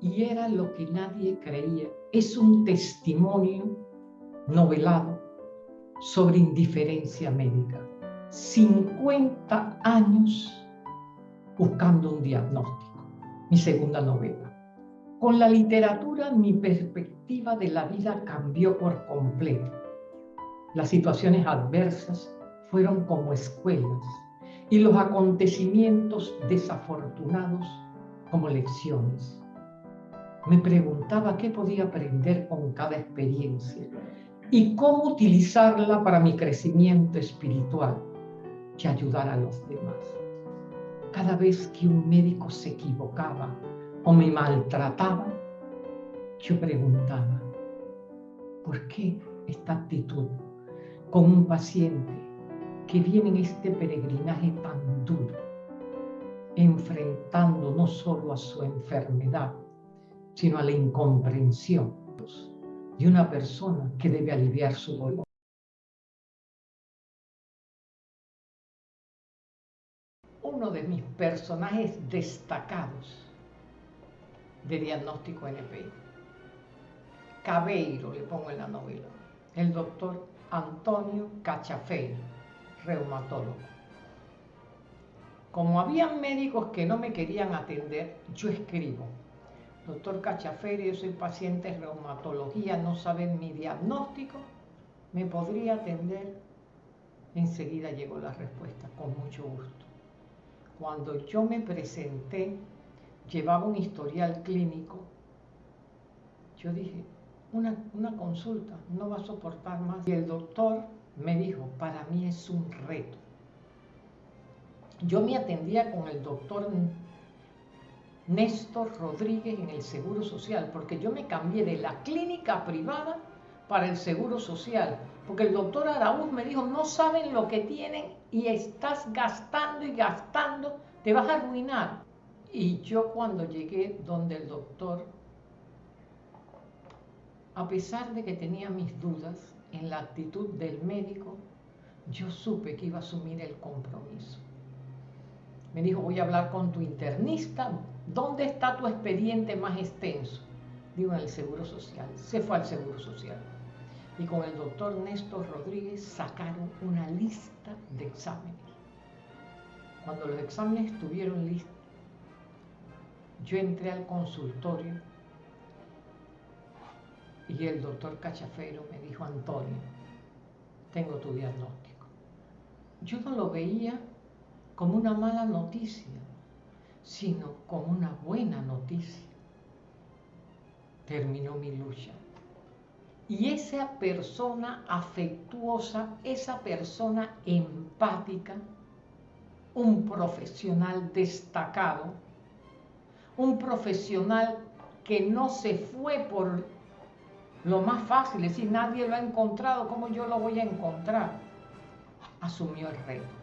y era lo que nadie creía. Es un testimonio novelado sobre indiferencia médica. 50 años buscando un diagnóstico. Mi segunda novela. Con la literatura mi perspectiva de la vida cambió por completo. Las situaciones adversas fueron como escuelas y los acontecimientos desafortunados como lecciones. Me preguntaba qué podía aprender con cada experiencia y cómo utilizarla para mi crecimiento espiritual y ayudar a los demás. Cada vez que un médico se equivocaba o me maltrataba, yo preguntaba, ¿por qué esta actitud con un paciente que viene en este peregrinaje tan duro, enfrentando no solo a su enfermedad, sino a la incomprensión de una persona que debe aliviar su dolor. Uno de mis personajes destacados de diagnóstico NPI. Cabeiro, le pongo en la novela. El doctor Antonio Cachafeiro, reumatólogo. Como había médicos que no me querían atender, yo escribo. Doctor Cachafeiro, yo soy paciente de reumatología, no saben mi diagnóstico, ¿me podría atender? Enseguida llegó la respuesta, con mucho gusto. Cuando yo me presenté llevaba un historial clínico, yo dije, una, una, consulta no va a soportar más. Y el doctor me dijo, para mí es un reto. Yo me atendía con el doctor Néstor Rodríguez en el Seguro Social, porque yo me cambié de la clínica privada para el Seguro Social, porque el doctor Araúz me dijo, no saben lo que tienen y estás gastando y gastando, te vas a arruinar. Y yo cuando llegué donde el doctor, a pesar de que tenía mis dudas en la actitud del médico, yo supe que iba a asumir el compromiso. Me dijo, voy a hablar con tu internista, ¿dónde está tu expediente más extenso? Digo, en el Seguro Social. Se fue al Seguro Social. Y con el doctor Néstor Rodríguez sacaron una lista de exámenes. Cuando los exámenes estuvieron listos, yo entré al consultorio y el doctor Cachafero me dijo, Antonio, tengo tu diagnóstico. Yo no lo veía como una mala noticia, sino como una buena noticia. Terminó mi lucha. Y esa persona afectuosa, esa persona empática, un profesional destacado, un profesional que no se fue por lo más fácil, es decir, nadie lo ha encontrado, ¿cómo yo lo voy a encontrar? Asumió el reto.